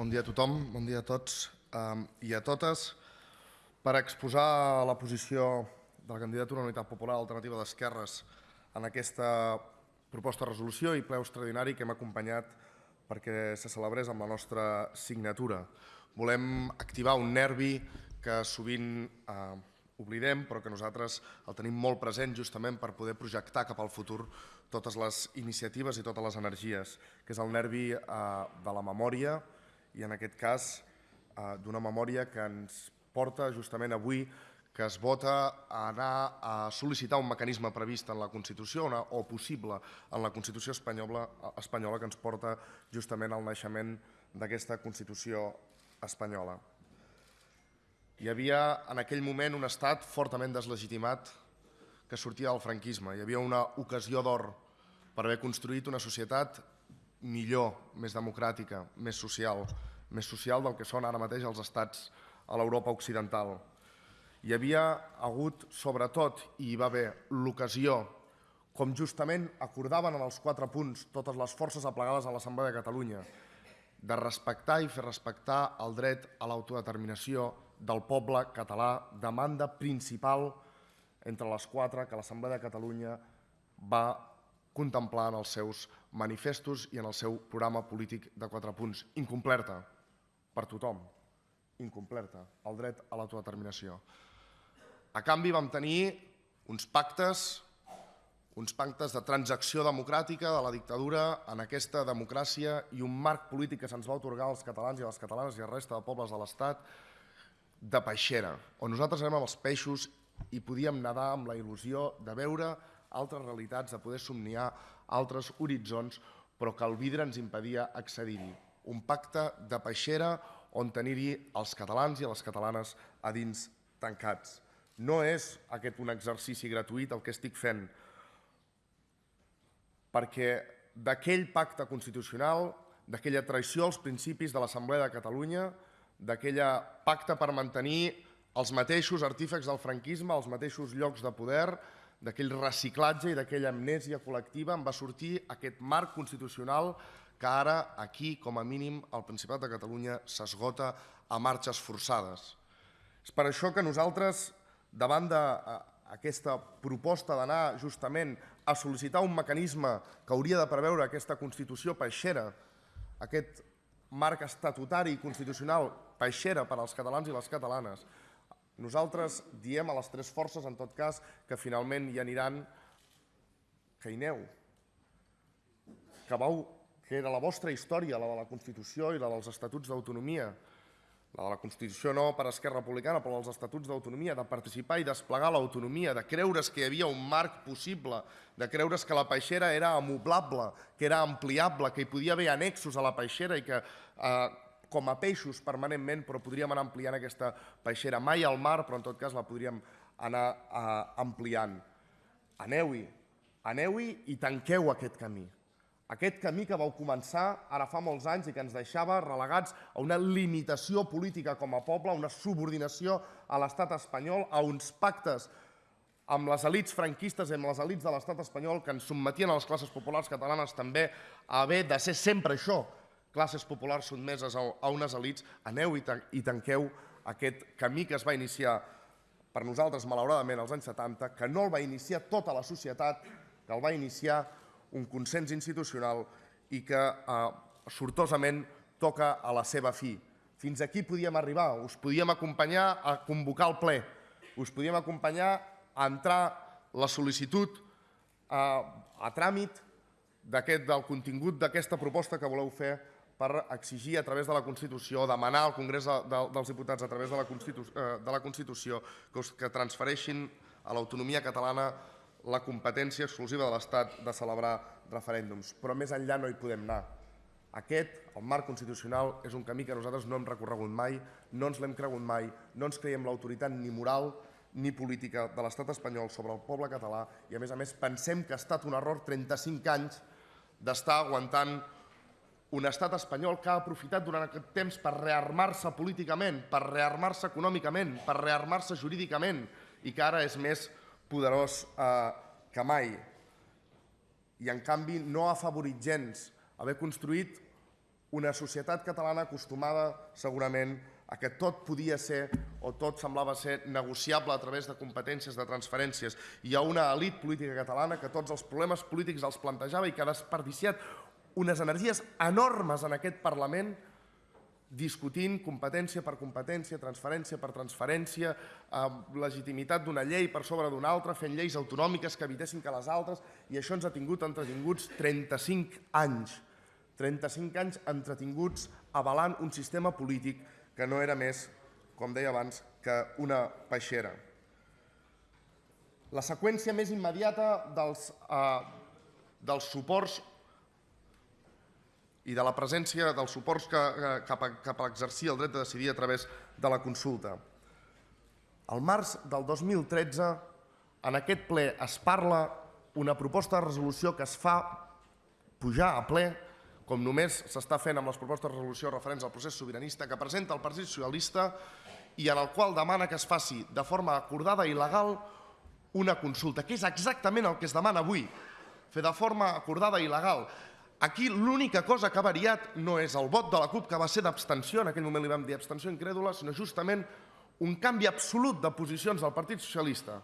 Bon dia a tothom, bon dia a tots um, i a totes. Per exposar la posició de la candidatura Unitat Popular Alternativa d'Esquerres en aquesta proposta de resolució i ple extraordinari que hem acompanyat perquè se celebrés amb la nostra signatura. Volem activar un nervi que sovint eh, oblidem, però que nosaltres el tenim molt present justament per poder projectar cap al futur totes les iniciatives i totes les energies, que és el nervi eh, de la memòria i en aquest cas eh, d'una memòria que ens porta justament avui que es vota a anar a sol·licitar un mecanisme previst en la Constitució o possible en la Constitució espanyola, espanyola que ens porta justament al naixement d'aquesta Constitució espanyola. Hi havia en aquell moment un estat fortament deslegitimat que sortia del franquisme. Hi havia una ocasió d'or per haver construït una societat millor, més democràtica, més social, més social del que són ara mateix els estats a l'Europa occidental. Hi havia hagut, sobretot, i hi va haver l'ocasió, com justament acordaven en els quatre punts totes les forces aplegades a l'Assemblea de Catalunya, de respectar i fer respectar el dret a l'autodeterminació del poble català, demanda principal entre les quatre que l'Assemblea de Catalunya va contemplar en els seus manifestos i en el seu programa polític de quatre punts. Incomplerta per tothom, incomplerta, el dret a l'autodeterminació. A canvi vam tenir uns pactes, uns pactes de transacció democràtica de la dictadura en aquesta democràcia i un marc polític que se'ns va otorgar als catalans i a les catalanes i a la resta de pobles de l'Estat de peixera, on nosaltres érem els peixos i podíem nedar amb la il·lusió de veure altres realitats, de poder somniar altres horitzons, però que el vidre ens impedia accedir-hi. Un pacte de peixera on tenir-hi els catalans i les catalanes a dins tancats. No és aquest un exercici gratuït el que estic fent, perquè d'aquell pacte constitucional, d'aquella traïció als principis de l'Assemblea de Catalunya, d'aquella pacte per mantenir els mateixos artífecs del franquisme, els mateixos llocs de poder, d'aquell reciclatge i d'aquella amnèsia col·lectiva en va sortir aquest marc constitucional que ara aquí, com a mínim, el Principat de Catalunya s'esgota a marxes forçades. És per això que nosaltres, davant d'aquesta proposta d'anar justament a sol·licitar un mecanisme que hauria de preveure aquesta Constitució peixera, aquest marc estatutari i constitucional peixera per als catalans i les catalanes, nosaltres diem a les tres forces, en tot cas, que finalment hi aniran. Que hi aneu, que, vau, que era la vostra història, la de la Constitució i la dels Estatuts d'Autonomia, la de la Constitució no per Esquerra Republicana, però els Estatuts d'Autonomia, de participar i desplegar l'autonomia, de creure's que hi havia un marc possible, de creure's que la peixera era amoblable, que era ampliable, que hi podia haver annexos a la peixera i que eh, com a peixos permanentment, però podríem anar ampliant aquesta peixera. Mai al mar, però en tot cas la podríem anar eh, ampliant. Aneu-hi, aneu-hi i tanqueu aquest camí. Aquest camí que vau començar ara fa molts anys i que ens deixava relegats a una limitació política com a poble, a una subordinació a l'estat espanyol, a uns pactes amb les elites franquistes i amb les elites de l'estat espanyol que ens sotmetien a les classes populars catalanes també a haver de ser sempre això, classes populars sotmeses a unes elites, aneu i tanqueu aquest camí que es va iniciar per nosaltres, malauradament, als anys 70, que no el va iniciar tota la societat, que el va iniciar un consens institucional i que eh, sortosament toca a la seva fi. Fins aquí podíem arribar, us podíem acompanyar a convocar el ple, us podíem acompanyar a entrar la sol·licitud eh, a tràmit del contingut d'aquesta proposta que voleu fer per exigir a través de la Constitució, demanar al Congrés dels Diputats a través de la eh, Constitució que transfereixin a l'autonomia catalana la competència exclusiva de l'Estat de celebrar referèndums. Però més enllà no hi podem anar. Aquest, el marc constitucional, és un camí que nosaltres no hem recorregut mai, no ens l'hem cregut mai, no ens creiem l'autoritat ni moral ni política de l'estat espanyol sobre el poble català i, a més a més, pensem que ha estat un error 35 anys d'estar aguantant un estat espanyol que ha aprofitat durant aquest temps per rearmar-se políticament, per rearmar-se econòmicament, per rearmar-se jurídicament i que ara és més poderós eh, que mai. I en canvi no ha favorit gens haver construït una societat catalana acostumada segurament a que tot podia ser o tot semblava ser negociable a través de competències, de transferències. Hi ha una elit política catalana que tots els problemes polítics els plantejava i que ha desperdiciat unes energies enormes en aquest Parlament discutint competència per competència, transferència per transferència, eh, legitimitat d'una llei per sobre d'una altra, fent lleis autonòmiques que evitessin que les altres, i això ens ha tingut entretinguts 35 anys. 35 anys entretinguts avalant un sistema polític que no era més, com deia abans, que una peixera. La seqüència més immediata dels, eh, dels suports i de la presència dels suports que, cap, a, cap a exercir el dret de decidir a través de la consulta. Al març del 2013, en aquest ple es parla una proposta de resolució que es fa pujar a ple, com només s'està fent amb les propostes de resolució referents al procés sobiranista, que presenta el Partit Socialista i en el qual demana que es faci de forma acordada i legal una consulta, que és exactament el que es demana avui, fer de forma acordada i legal. Aquí l'única cosa que ha variat no és el vot de la CUP, que va ser d'abstenció, en aquell moment li vam dir abstenció incrèdula, sinó justament un canvi absolut de posicions del Partit Socialista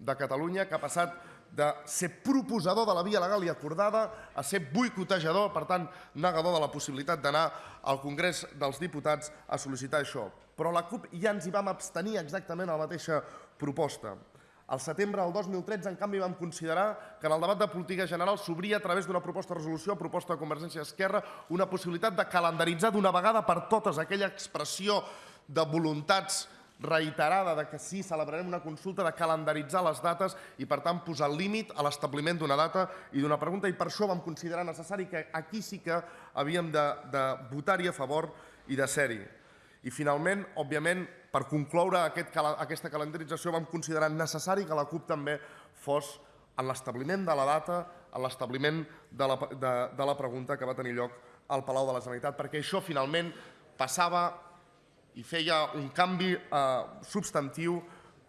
de Catalunya, que ha passat de ser proposador de la via legal i acordada a ser boicotejador, per tant, negador de la possibilitat d'anar al Congrés dels Diputats a sol·licitar això. Però la CUP ja ens hi vam abstenir exactament a la mateixa proposta. Al setembre del 2013, en canvi, vam considerar que en el debat de política general s'obria a través d'una proposta de resolució, proposta de Convergència Esquerra, una possibilitat de calendaritzar d'una vegada per totes aquella expressió de voluntats reiterada de que sí, celebrarem una consulta, de calendaritzar les dates i, per tant, posar límit a l'establiment d'una data i d'una pregunta. I per això vam considerar necessari que aquí sí que havíem de, de votar-hi a favor i de ser-hi. I finalment, òbviament, per concloure aquest, aquesta calendarització vam considerar necessari que la CUP també fos en l'establiment de la data, en l'establiment de, la, de, la pregunta que va tenir lloc al Palau de la Generalitat, perquè això finalment passava i feia un canvi eh, substantiu,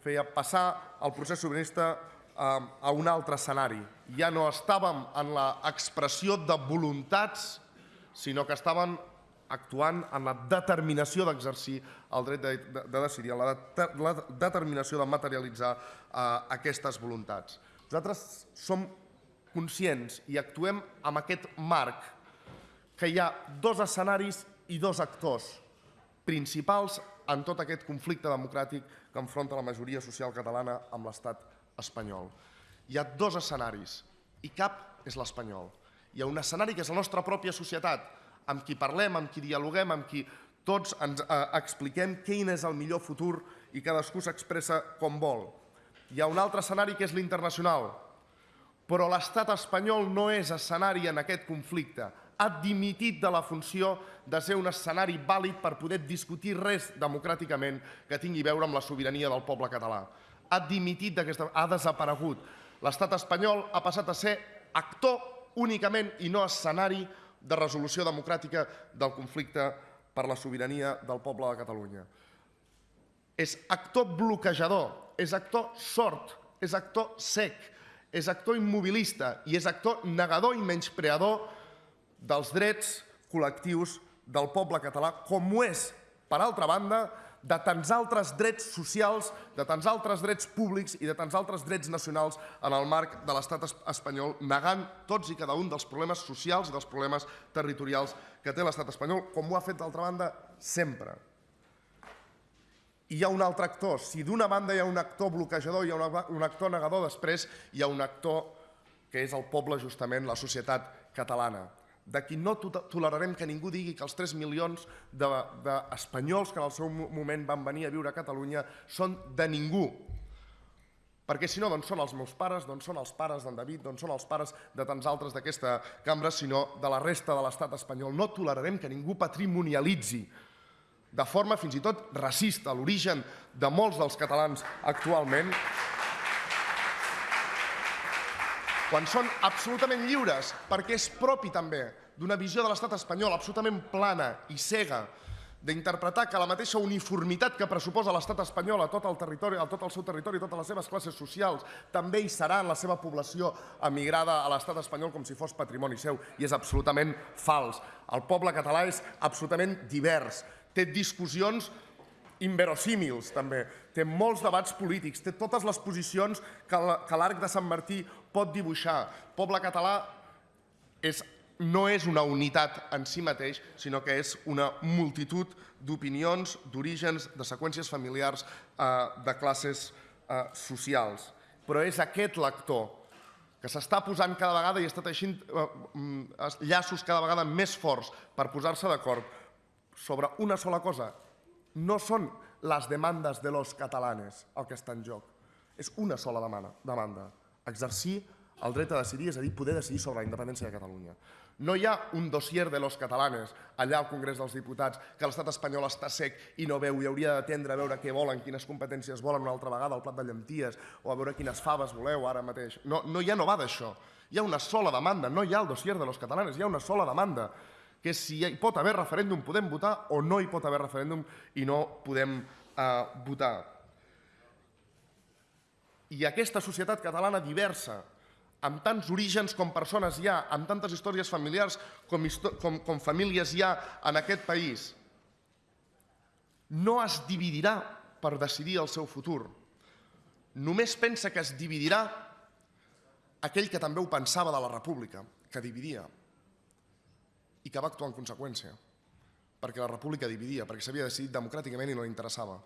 feia passar el procés sobiranista eh, a un altre escenari. Ja no estàvem en l'expressió de voluntats, sinó que estàvem actuant en la determinació d'exercir el dret de, de, de decidir, en la, de, la determinació de materialitzar eh, aquestes voluntats. Nosaltres som conscients i actuem amb aquest marc que hi ha dos escenaris i dos actors principals en tot aquest conflicte democràtic que enfronta la majoria social catalana amb l'estat espanyol. Hi ha dos escenaris i cap és l'espanyol. Hi ha un escenari que és la nostra pròpia societat, amb qui parlem, amb qui dialoguem, amb qui tots ens eh, expliquem quin és el millor futur i cadascú s'expressa com vol. Hi ha un altre escenari que és l'internacional, però l'estat espanyol no és escenari en aquest conflicte. Ha dimitit de la funció de ser un escenari vàlid per poder discutir res democràticament que tingui a veure amb la sobirania del poble català. Ha dimitit d'aquesta... ha desaparegut. L'estat espanyol ha passat a ser actor únicament i no escenari de resolució democràtica del conflicte per la sobirania del poble de Catalunya. És actor bloquejador, és actor sort, és actor sec, és actor immobilista i és actor negador i menyspreador dels drets col·lectius del poble català, com ho és, per altra banda, de tants altres drets socials, de tants altres drets públics i de tants altres drets nacionals en el marc de l'estat espanyol, negant tots i cada un dels problemes socials i dels problemes territorials que té l'estat espanyol, com ho ha fet d'altra banda sempre. I hi ha un altre actor. Si d'una banda hi ha un actor bloquejador, hi ha un actor negador, després hi ha un actor que és el poble, justament, la societat catalana de qui no tolerarem que ningú digui que els 3 milions d'espanyols que en el seu moment van venir a viure a Catalunya són de ningú. Perquè si no, doncs són els meus pares, doncs són els pares d'en David, doncs són els pares de tants altres d'aquesta cambra, sinó de la resta de l'estat espanyol. No tolerarem que ningú patrimonialitzi de forma fins i tot racista l'origen de molts dels catalans actualment quan són absolutament lliures, perquè és propi també d'una visió de l'estat espanyol absolutament plana i cega d'interpretar que la mateixa uniformitat que pressuposa l'estat espanyol a tot el territori, a tot el seu territori, a totes les seves classes socials, també hi serà en la seva població emigrada a l'estat espanyol com si fos patrimoni seu, i és absolutament fals. El poble català és absolutament divers, té discussions inverosímils també, té molts debats polítics, té totes les posicions que l'arc de Sant Martí pot dibuixar. Poble català és no és una unitat en si mateix, sinó que és una multitud d'opinions, d'orígens, de seqüències familiars, eh, de classes eh, socials. Però és aquest lector que s'està posant cada vegada i està teixint eh, mm, llaços cada vegada més forts per posar-se d'acord sobre una sola cosa. No són les demandes de los catalanes el que està en joc. És una sola demanda, demanda exercir el dret a decidir, és a dir, poder decidir sobre la independència de Catalunya. No hi ha un dossier de los catalanes allà al Congrés dels Diputats que l'estat espanyol està sec i no veu i hauria d'atendre a veure què volen, quines competències volen una altra vegada, el plat de llenties, o a veure quines faves voleu ara mateix. No, no ja no va d'això. Hi ha una sola demanda, no hi ha el dossier de los catalanes, hi ha una sola demanda, que és si hi pot haver referèndum podem votar o no hi pot haver referèndum i no podem eh, votar. I aquesta societat catalana diversa, amb tants orígens com persones hi ha, amb tantes històries familiars com, com, com famílies hi ha en aquest país, no es dividirà per decidir el seu futur. Només pensa que es dividirà aquell que també ho pensava de la república, que dividia, i que va actuar en conseqüència, perquè la república dividia, perquè s'havia decidit democràticament i no li interessava.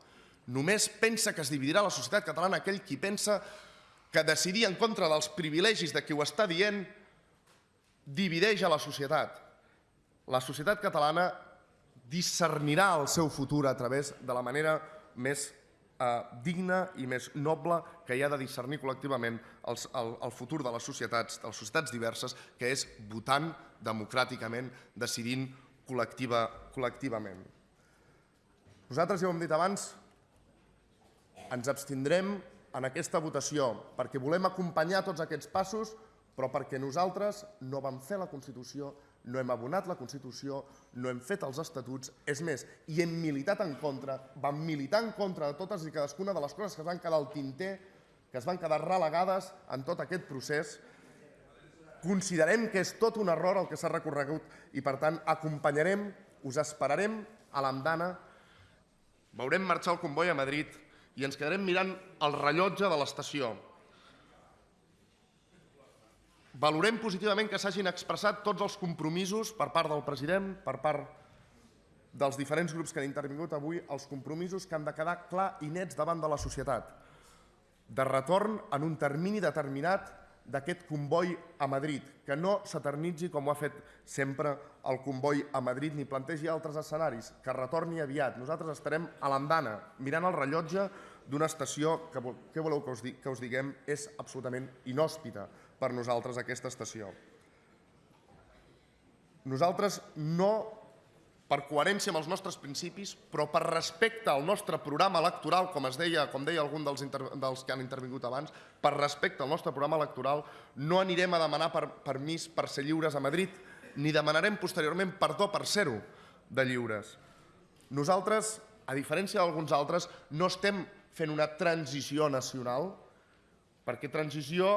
Només pensa que es dividirà la societat catalana aquell qui pensa que decidir en contra dels privilegis de qui ho està dient divideix a la societat. La societat catalana discernirà el seu futur a través de la manera més eh, digna i més noble que hi ha de discernir col·lectivament el, el, el futur de les societats, de les societats diverses, que és votant democràticament, decidint col·lectiva, col·lectivament. Nosaltres, ja ho hem dit abans, ens abstindrem en aquesta votació, perquè volem acompanyar tots aquests passos, però perquè nosaltres no vam fer la Constitució, no hem abonat la Constitució, no hem fet els estatuts, és més, i hem militat en contra, vam militar en contra de totes i cadascuna de les coses que es van quedar al tinter, que es van quedar relegades en tot aquest procés, considerem que és tot un error el que s'ha recorregut i, per tant, acompanyarem, us esperarem a l'andana, veurem marxar el comboi a Madrid, i ens quedarem mirant el rellotge de l'estació. Valorem positivament que s'hagin expressat tots els compromisos per part del president, per part dels diferents grups que han intervingut avui, els compromisos que han de quedar clar i nets davant de la societat, de retorn en un termini determinat d'aquest comboi a Madrid, que no s'eternitzi com ho ha fet sempre el comboi a Madrid ni plantegi altres escenaris, que retorni aviat. Nosaltres estarem a l'andana, mirant el rellotge d'una estació que, què voleu que us, que us diguem és absolutament inhòspita per nosaltres aquesta estació. Nosaltres no per coherència amb els nostres principis, però per respecte al nostre programa electoral, com es deia, com deia algun dels, dels que han intervingut abans, per respecte al nostre programa electoral, no anirem a demanar per, permís per ser lliures a Madrid, ni demanarem posteriorment perdó per ser-ho de lliures. Nosaltres, a diferència d'alguns altres, no estem fent una transició nacional, perquè transició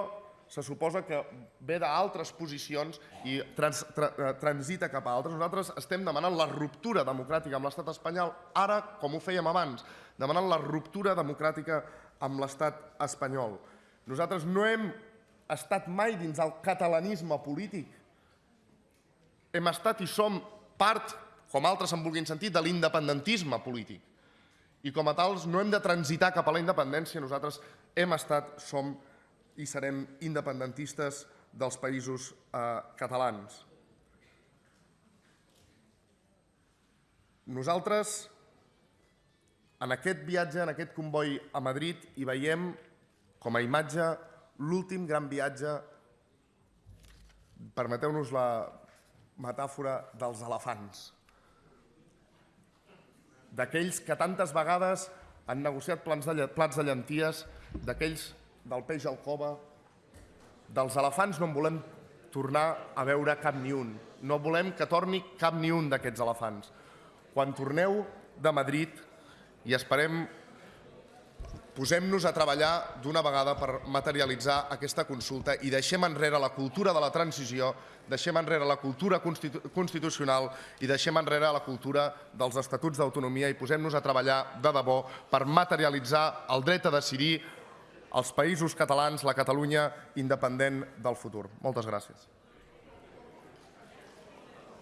se suposa que ve d'altres posicions i trans, tra, eh, transita cap a altres. Nosaltres estem demanant la ruptura democràtica amb l'estat espanyol, ara, com ho fèiem abans, demanant la ruptura democràtica amb l'estat espanyol. Nosaltres no hem estat mai dins el catalanisme polític. Hem estat i som part, com altres en vulguin sentir, de l'independentisme polític. I com a tals no hem de transitar cap a la independència, nosaltres hem estat, som i serem independentistes dels països eh, catalans. Nosaltres, en aquest viatge, en aquest comboi a Madrid, hi veiem com a imatge l'últim gran viatge, permeteu-nos la metàfora dels elefants, d'aquells que tantes vegades han negociat plans de, plats de llenties, d'aquells del peix al cova, dels elefants no en volem tornar a veure cap ni un. No volem que torni cap ni un d'aquests elefants. quan torneu de Madrid i esperem posem-nos a treballar d'una vegada per materialitzar aquesta consulta i deixem enrere la cultura de la transició, deixem enrere la cultura constitu constitucional i deixem enrere la cultura dels estatuts d'autonomia i posem-nos a treballar de debò per materialitzar el dret a decidir els països catalans, la Catalunya independent del futur. Moltes gràcies.